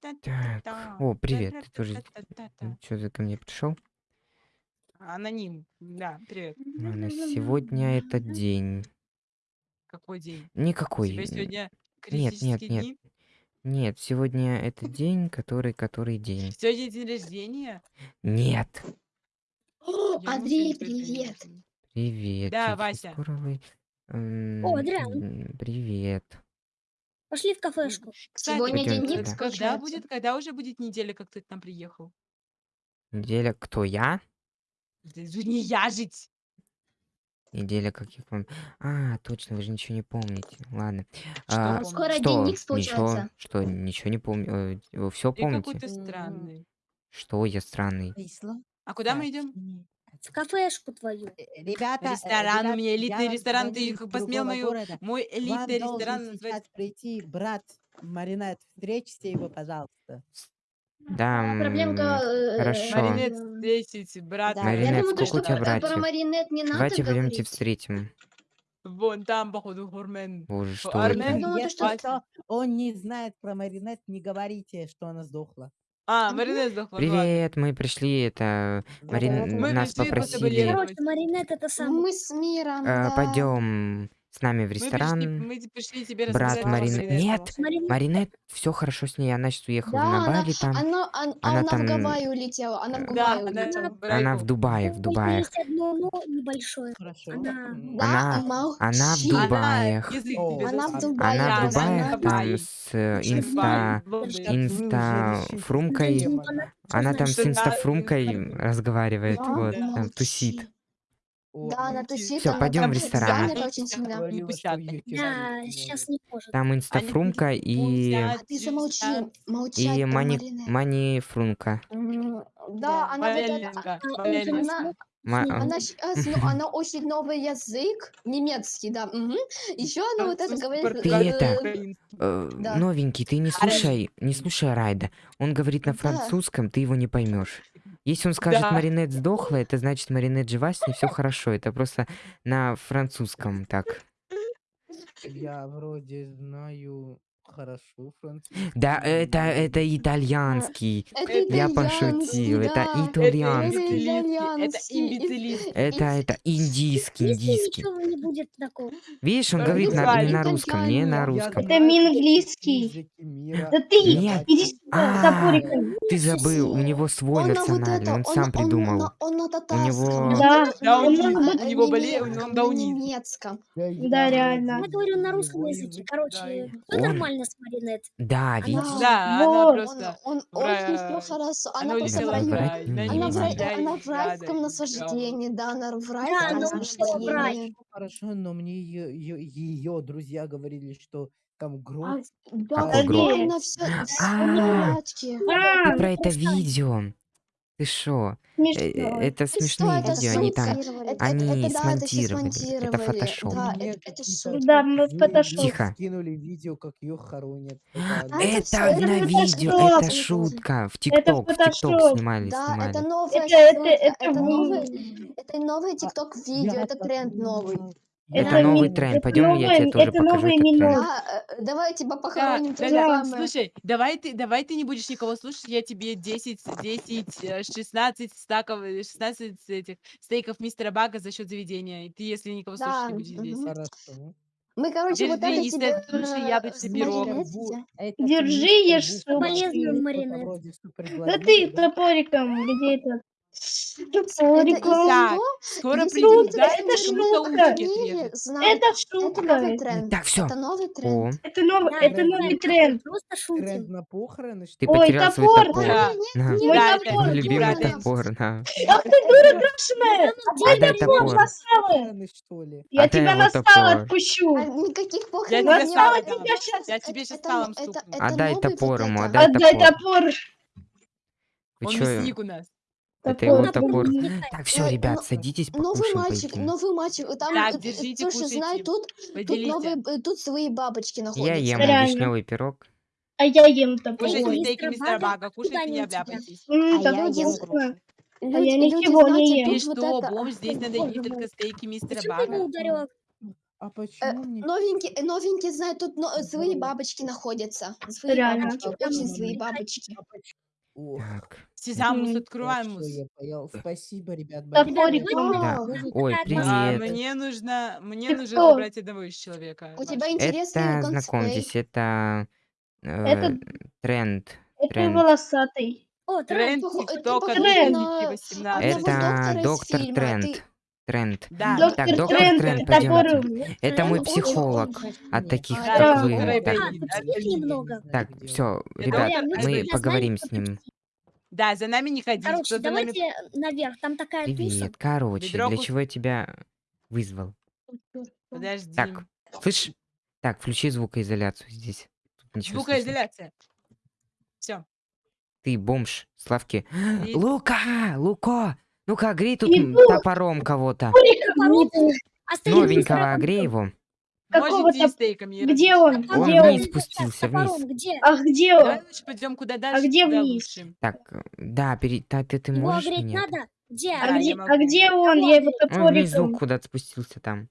Так, о, привет. Ты тоже что ты ко мне пришел? Аноним. Да, привет. Ладно, сегодня этот день. Какой день? У Никакой. тебя н- сегодня Нет, нет, нет, дни? нет. Сегодня этот день, который, который день. Сегодня день рождения? Нет. О, Я Андрей, привет. Привет. Да, Вася. О, Адриан, м, Привет. Пошли в кафешку. Кстати, Сегодня день туда. X, когда будет, когда уже будет неделя, как ты к нам приехал? Неделя кто я? Же Не я жить. Неделя как я вам. А, точно, вы же ничего не помните. Ладно. Что А, помнишь? Скоро день что? X, Ничего. получается. Что? Ничего не помню. Все Ты помните? ты странный. Что я странный? А куда мы идем? Кафешку твою. Э, Ребята, э, Ресторан, у ребят, меня я элитный вам ресторан. Ты посмел мою, города. мой вам элитный должен ресторан сейчас назвать? прийти брат Маринет. Встретите его, пожалуйста. Да, Проблемка... э, хорошо. Маринет, встретите, брат. Да, Маринет, я думаю, сколько у тебя э, про братьев? Маринет не надо Давайте пойдемте говорить. встретим. Вон там, походу, Гурмен. Боже, что Армен. это? Если что... что, он не знает про Маринет, не говорите, что она сдохла. А. Маринет сдохла, ладно. Привет, мы пришли, это... Марин... Мы Нас пришли попросили... Короче, Маринет это самый. Мы с миром, э, да. Пойдем с нами в Мы пришли, ресторан. мы пришли тебе Брат рассказать про Марин... Маринет. Нет! Маринет. Маринет, все хорошо с ней. Она сейчас уехала Да, на она, Бали там. она, она, Она она в там... Гавайи улетела, она в э, Да, Гавайи она улетела. в Она в. Дубае, в У Дубаях. есть одно но небольшое. Хорошо. Она... Да, Она... Она в молчи. Она Дубаях. язык О, тебе Она в засунет. Дубае, Она в Да, она в там Гавайи. с э, Очень инста... Инста... Фрумкой... Она там с Что да, инстафрумкой инста- разговаривает, Да, вот, там молчи. тусит. Да, она тусит, она пойдем в ресторан. очень сильно. Да, сейчас не может. Там инстафрумка и... А ты замолчи, молчать И мани... Маринет. манифрунка. М, Да, она А Она, а, она, ну, она учит новый язык, немецкий, да. Еще она вот это говорит... Ты португальский, это- э, э, Да. новенький, ты не слушай, не слушай Райда. Он говорит на Да. французском, ты его не поймешь. Если он скажет Да. Маринет сдохла, это значит Маринет жива, с ней все хорошо. Это просто на французском так. Я вроде знаю хорошо французский. Да, это, это итальянский. Это Я итальянский, пошутил, это да. Это итальянский. это Итальянский. имбецилистский. Это, это индийский, индийский. Видишь, он Да, говорит на, не на русском, не на русском. Это минглийский. Да ты Нет. иди сюда, А. Ты забыл, у него свой Он на вот национальный, это, он сам он придумал. на него- татарском, Да, у него болезнь, он немецком. Да, реально. Я говорю на русском языке. язык Короче, он- нормально с Маринет. Да, Она- видишь? Да, она просто... он в очень все хорошо. Она Она просто в раю. Она в, рай, она в райском наслаждении, да, она в райском Да. наслаждении. Хорошо, но мне ее друзья говорили, что там А, гроб. да, Какой да, гроб? она все, А. А, Ты про это видео. Ты шо? Э, смешно. Это Что, смешные это видео, они там... Это, они это, да, это все смонтировали. Это смонтировали. фотошоп. Да, это, это какие-то шутка. Да, мы в фотошоп. Тихо. Скинули видео, как ее хоронят. А Это это Это всё- на видео, фотошоп. это шутка. В Это ТикТок, в ТикТок фотошоп. снимали, Да, это снимали. новая Это- это- шутка, это новый, это новый тикток видео, это тренд новый. Это Это новый ми- тренд. Пойдем, я тебе тоже это покажу этот тренд. Да, э, давай тебя похороним, да. Слушай, давай ты, давай ты не будешь никого слушать, я тебе 10, 10, э, 16 стаков, э, 16 этих стейков мистера Бага за счет заведения. И ты, если никого слушать не будешь здесь. Хорошо. Мы, короче, вот Держи, это тебе слушай э, Бу- видите? это Держи, ешь суп. Маринет. вроде супер Да ты топориком, где это? Это того, скоро если придут дальше, это шутка. мире знают, Это это шутка. новый тренд. Так, все. Это новый О, тренд. Это новый, Да, это тренд. новый тренд. Просто Тренд шутим. на похороны, что ты ли? Ой, потерял свой топор. топор. Да, На, Мой да, топор. мой любимый топор, на. Ах ты дура крашеная! Отдай Я тебя топор. настала! Похороны, что ли? Я Отдай тебя его топор. отпущу! Никаких Я похорон тебя не стала было. тебя сейчас! Я тебе сейчас это стукну. это Отдай новый топор ему, отдай Отдай топор. топор! Вы Он чё? мясник у нас. Это его Топор. топор. Не Так, все, Э, ребят, но- садитесь, Новый мальчик, новый мальчик. Там, Так, э, держите, слушай, знаю, кушайте. тут, тут, Поделите. новые, э, тут свои бабочки Я находятся. ем Реально. вишневый пирог. А я ем топор. Кушайте Ой, стейки мистер мистера Бага, кушайте, не обляпайтесь. М, А я ем вкусно. Люди, А я люди, ничего не знаете, ем. Тут вот что, это... бомж, здесь надо есть только стейки мистера Бага. ударила? А почему мне... Новенькие, новенькие знают, тут но- Здорово. бабочки находятся. Злые Реально. бабочки, А очень мне- бабочки. Ох, Так. Сезамус, Мгм. открываем хорошо, мус. я понял. Спасибо, ребят. Большое. Да. А, Ой, А, привет. мне нужно, мне Ты нужно кто? забрать одного из человека. У тебя интересный Это, знакомьтесь, это э, Это- тренд. Это Тренд. волосатый. О, Тренд похо- ты ТикТока похож на 2018. одного доктора Это из доктор фильма, Тренд. ты- Тренд. Да, Доктор Так, доктор Тренд, Тренд, пойдемте. Это мой психолог от таких, А, как да, вы. Так, немного. так, все, Это ребят, мы Тренд. поговорим с ним. Да, за нами не ходить. Короче, за нами... давайте наверх, там такая. Привет. Короче, Ведро для чего я тебя вызвал? Подожди. Так, слышь? Так, включи звукоизоляцию здесь. Звукоизоляция. Все. Ты бомж, Славки. И- Лука! Луко! Ну-ка, огрей тут Иду. топором кого-то. Новенького огрей его. Где он? Он Где вниз он? спустился, Топором, вниз. где? А где Давай он? лучше пойдем куда дальше, где туда вниз? лучше. Так, да, пере... да, ты, ты Его можешь огреть меня? надо? Где? А Да, где, а где он? Я его Он внизу топориком. куда-то спустился там.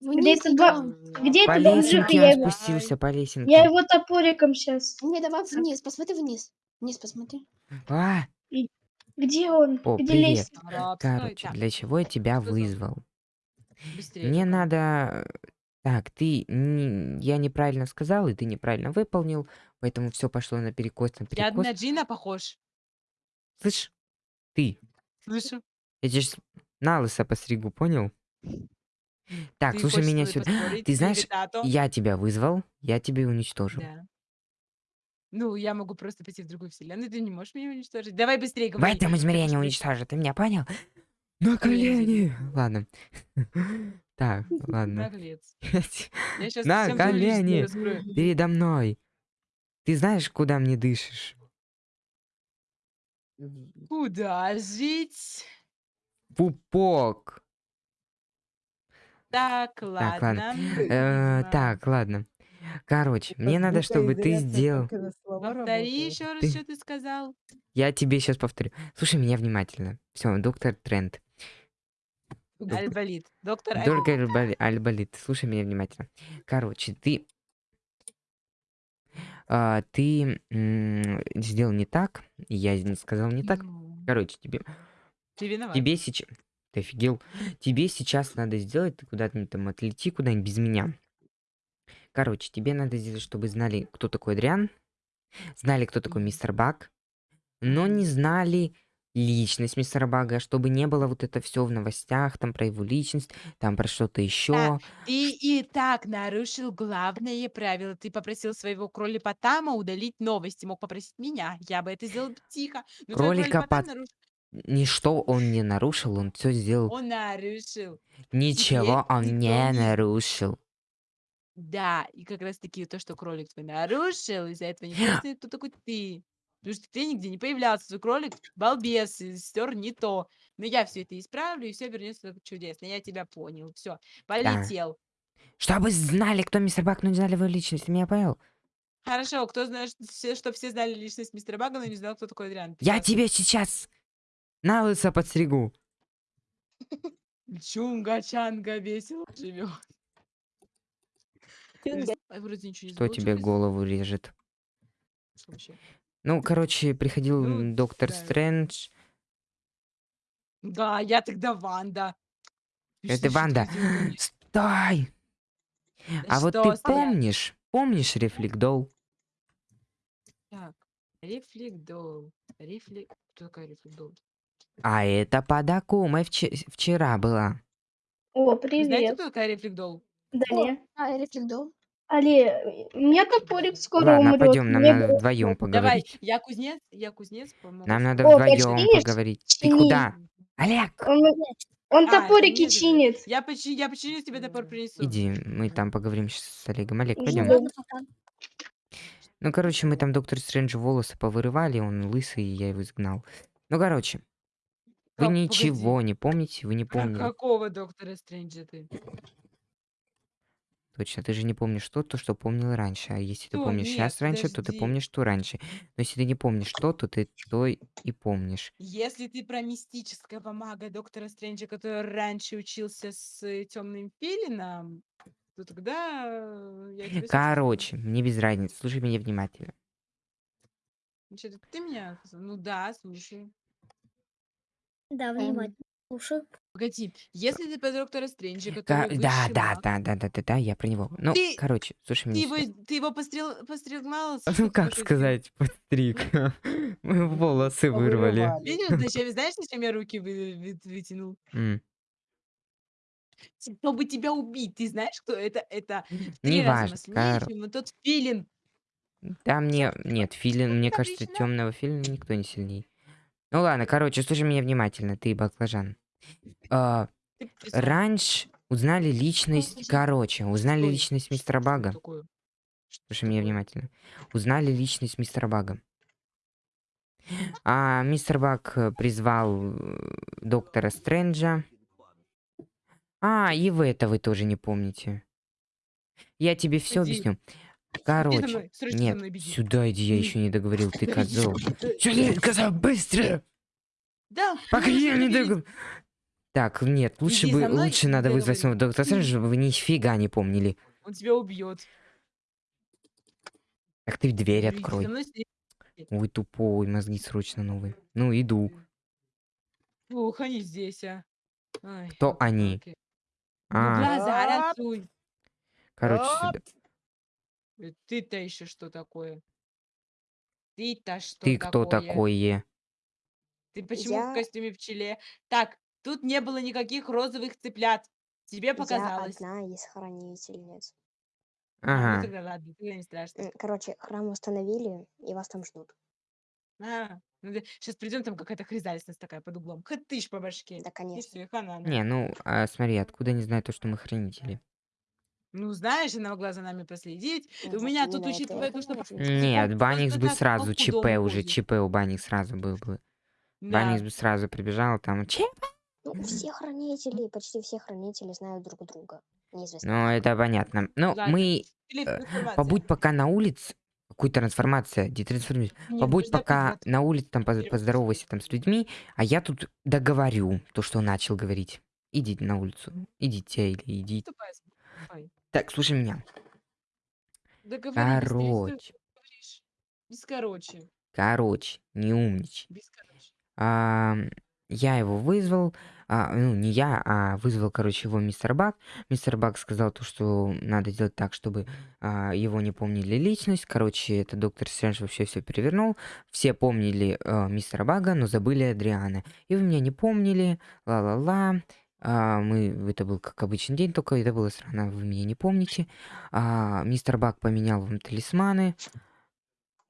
Вниз это два-. Где По это лесенке Я он его, спустился, по лесенке. я его топориком сейчас. Не, давай вниз, посмотри вниз. Вниз посмотри. А, Где он? О, где привет. лестница? Короче, для чего я тебя вызвал? быстрее. Мне надо... Так, ты... Я неправильно сказал, и ты неправильно выполнил, поэтому все пошло наперекос, Я наперекос. на Джина похож. Слышь, ты, Слышу. я тебе на лысо постригу, понял? Так, Ты слушай меня сюда. Ты знаешь, я тебя вызвал, я тебя уничтожу. Да. Ну, я могу просто пойти в другую вселенную, ты не можешь меня уничтожить. Давай быстрее В говори. этом измерении уничтожу, ты меня понял? На колени. Ладно. Так, ладно. На колени. Передо мной. Ты знаешь, куда мне дышишь? Куда жить? Пупок. Так, ладно. Э, так, ладно. Короче, Это мне надо, чтобы ты сделал... Повтори еще раз, Ты- что ты сказал. Я тебе сейчас повторю. Слушай меня внимательно. Все, доктор Трент. Альболит. Доктор Доктор Альболи- Альболит, слушай меня внимательно. Короче, ты... а, ты м, сделал не так, я сказал не так. Ну, Короче, тебе, Ты виноват. тебе сейчас... Ты офигел? Тебе сейчас надо сделать, ты куда-то там отлети куда-нибудь без меня. Короче, тебе надо сделать, чтобы знали, кто такой Адриан, знали, кто такой мистер Баг, но не знали личность мистера Бага, чтобы не было вот это все в новостях, там про его личность, там про что-то еще. Ты и так нарушил главное правило. Ты попросил своего кролипотама удалить новости. Мог попросить меня. Я бы это сделал тихо. Но Кролика кролипотам пот- нарушил. Ничто он не нарушил, он все сделал. Он нарушил. Ничего теперь он не- нарушил. Да, и как раз таки то, что кролик твой нарушил, из-за этого не знает, кто такой ты. Потому что ты нигде не появлялся, твой кролик балбес, стер не то. Но я все это исправлю, и все вернется чудесно. Я тебя понял. Все, полетел. Чтобы знали, кто мистер Баг, но не знали его личность. Ты меня понял? Хорошо, кто знает, все, что все знали личность мистера Бага, но не знал, кто такой Адриан. Я тебе сейчас на лысо подстригу. Чунга-чанга весело живет. Ничего не Кто тебе голову режет? Что? Ну, короче, приходил Ну, доктор да. Стрэндж. Да, я тогда Ванда. Это что, что Ванда. Стой! Да А вот что ты стоять? помнишь? Помнишь рефлектол? Так, рефлектол. Рефлек... Кто такая рефлектол? А это под Акумой вче- вчера была. О, Вы знаете, привет. кто такая рефлектол? Далее. А, рефлексдол. Але, у меня топорик скоро Ладно, умрет. пойдем, нам Мне надо вдвоем Давай, поговорить. я кузнец, я кузнец, по-моему. Нам надо О, вдвоем починишь? поговорить. Ты Чини. куда? Олег! Он, он А, это топорики мне чинит. Я, почи... я починю тебе топор принесу. Иди, мы там поговорим щас с Олегом. Олег, пойдем. да. Ладно, пока. Ну, короче, мы там доктор Стрэнджу волосы повырывали, он лысый, и я его изгнал. Ну, короче, вы Как, ничего погоди. не помните, вы не помните. какого доктора Стрэнджа ты? Точно, ты же не помнишь то, то, что помнил раньше. А если ты Что? помнишь Нет, сейчас раньше, то ты подожди. помнишь что раньше. Но если ты не помнишь то, то ты то и помнишь. Если ты про мистического мага доктора Стрэнджа, который раньше учился с темным филином, то тогда э, я тебя Короче, мне без разницы. Слушай меня внимательно. Значит, ты меня... Ну да, слушай. Да, внимательно. Слушаю. Погоди, если ты про доктора Стрэнджа, Ка- который Да, высший да, маг, да, да, да, да, да, я про него. Ну, Ты- короче, слушай ты меня его, сюда. ты его пострел, пострелмал? Ну, как сказать, подстриг. Мы волосы вырвали. Повырывали. Видишь, зачем, знаешь, зачем я руки вы- вы- вытянул? М, Чтобы тебя убить. Ты знаешь, кто это? Это в три Неважно, раза сильнее, чем вот тот филин. Да мне... Нет, филин, мне кажется, темного филина никто не сильней. Ну ладно, короче, слушай меня внимательно, ты баклажан. А, Раньше узнали личность... Короче, узнали личность мистера Бага. Слушай меня внимательно. Узнали личность мистера Бага. А мистер Баг э, призвал э, доктора Стрэнджа. А, и вы это вы тоже не помните. Я тебе все Иди. Иди Короче, мной, срочно нет, мной беги. сюда иди, я еще не договорил, ты козел. иди. Сюда, сказал, быстро! Да, Пока можешь я не договорил. Так, нет, лучше Иди бы, мной, лучше надо вызвать снова доктора Стрэнджа, чтобы вы нифига не помнили. Он тебя убьет. Так ты дверь Иди за открой. мной. Ой, тупой, мозги срочно новые. Ну, иду. Ух, они здесь, а. Ай, Кто они? Ну, А, глаза короче, сюда. Ты-то еще что такое? Ты-то что Ты кто такое? такое? Ты почему в Я- костюме пчеле? Так, тут не было никаких розовых цыплят. Тебе Я показалось. одна из хранительниц. А, ну Ага. тогда ладно, тогда не страшно. Короче, храм установили, и вас там ждут. А, сейчас придем, там какая-то хризалисность такая под углом. Хатыш по башке. Да, И конечно. все, хана. Не, ну, а, смотри, откуда они знают то, что мы хранители? Ну, знаешь, она могла за нами проследить. Ну у меня тут, учитывая то, что. Нет, Банникс просто бы сразу ЧП уже. ЧП у Банникс сразу был бы. Да. Банникс бы сразу прибежал, там, ЧП. Ну, все хранители, почти все хранители знают друг друга. Неизвестно. Ну, это понятно. Ну, Ладно, мы... телетрансформация. Побудь пока на улице. Какую трансформация? Детрансформируйся. Не, Побудь пока подожди. на улице, там, поз- поздоровайся там с людьми, а я тут договорю то, что начал говорить. Идите на улицу. Идите или идите. Так, слушай меня. Договорились, Короче? Без короче. короче, не умничай. Без короче. Ам, я его вызвал, а, ну, не я, а вызвал, короче, его мистер Бак. Мистер Бак сказал то, что надо сделать так, чтобы а, его не помнили личность. Короче, это доктор Стрэндж вообще все перевернул. Все помнили а, мистера Бага, но забыли Адриана. И вы меня не помнили, ла-ла-ла. А, мы, это был как обычный день, только это было странно, вы меня не помните. А, мистер Баг поменял вам талисманы.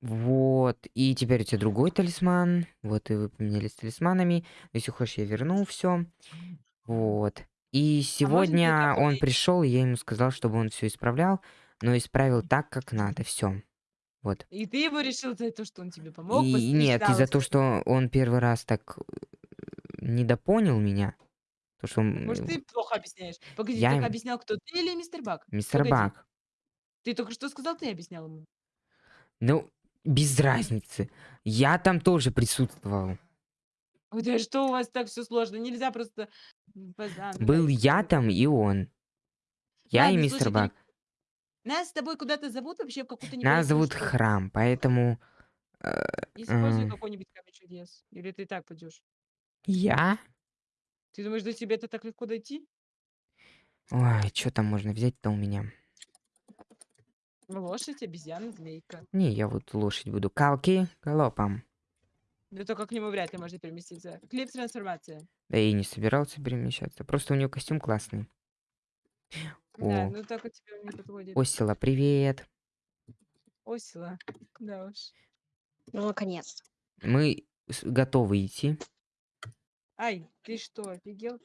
Вот, и теперь у тебя другой талисман. Вот, и вы поменялись талисманами. Если хочешь, я верну все. Вот. И сегодня так он пришел, и я ему сказал, чтобы он все исправлял, но исправил так, как надо. Все. Вот. И ты его решил за то, что он тебе помог? И нет, из-за лысо? того, что он первый раз так э, недопонял меня. То, что он, Может, э, ты плохо объясняешь? Погоди, я ты объяснял, кто ты или мистер Бак? мистер погоди. Бак. Ты только что сказал, ты объяснял ему. Ну, без разницы. Я там тоже присутствовал. Ой, да что у вас так все сложно? Нельзя просто... поза- ну, Был я там и он. Я и Ладно, мистер слушай, Бак. Нас с тобой куда-то зовут вообще в какую-то Нас зовут школу? Храм, поэтому Используй м. какой-нибудь камень чудес. Или ты так пойдешь? я? Ты думаешь, до тебя это так легко дойти? Ой, что там можно взять-то у меня? Лошадь, обезьяна, змейка. Не, я вот лошадь буду. Калки галопом. Да только к нему вряд ли можно переместиться. Клип трансформация. Да и не собирался перемещаться. Просто у него костюм классный. Да, О. ну так у тебя не подходит. Осила, привет. Осила. Да уж. Ну, наконец-то. Мы готовы идти. Ай, ты что, офигел?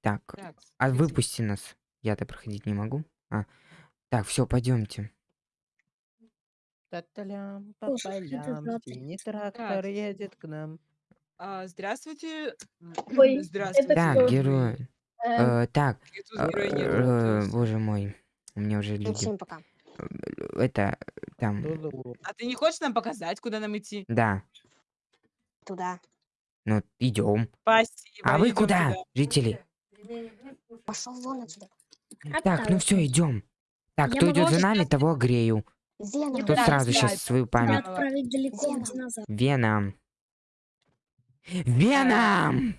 Так, Так, а выпусти нас. Я-то проходить не могу. А. Так, все, пойдемте. Та-та-лям, за синий трактор едет к нам. А, здравствуйте. Ой, Здравствуйте. это Так, герой. Э, Э, так, э, э, боже мой. У меня уже люди. всем пока. Это, там, Ду-ду. А ты не хочешь нам показать, куда нам идти? да. Туда. Ну, идем. Спасибо. А вы куда, туда. жители? Пошел вон отсюда. Так, ну все, идем. Так, Я кто идет за нами, того грею. Веном. Кто сразу сейчас свою память. Веном. Веном.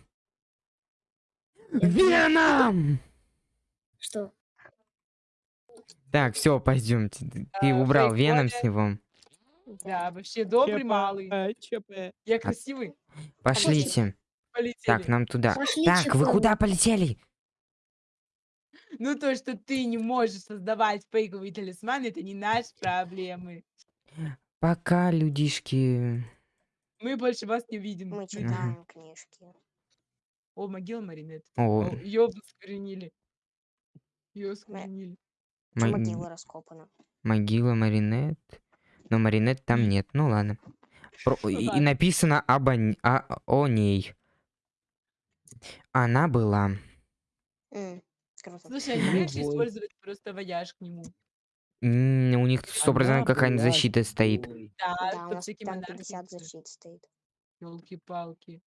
Веном! Что? Так, все, пойдемте. Ты А, убрал Веном с него. Да, вообще добрый малый. э, ЧП. Я красивый. Пошлите. Полетели. Так, нам туда. Пошли, Так, вы Чехол. куда полетели? Ну то, что ты не можешь создавать фейковые талисманы, это не наши проблемы. Пока, людишки. Мы больше вас не видим. Мы читаем книжки. О, могила Маринет. О, Ее скоренили. Ее скоренили. мо- Могила раскопана. могила Маринет. Но Маринет там нет. Ну ладно. Про- и, и ладно. написано об о, о- о ней. Она была. Круто. Слушай, можешь Любовь. использовать просто вояж к нему? М, У них сто процентов какая-нибудь защита стоит. Да, Да, у нас всякие там монархии. 50 защит стоит. Елки-палки.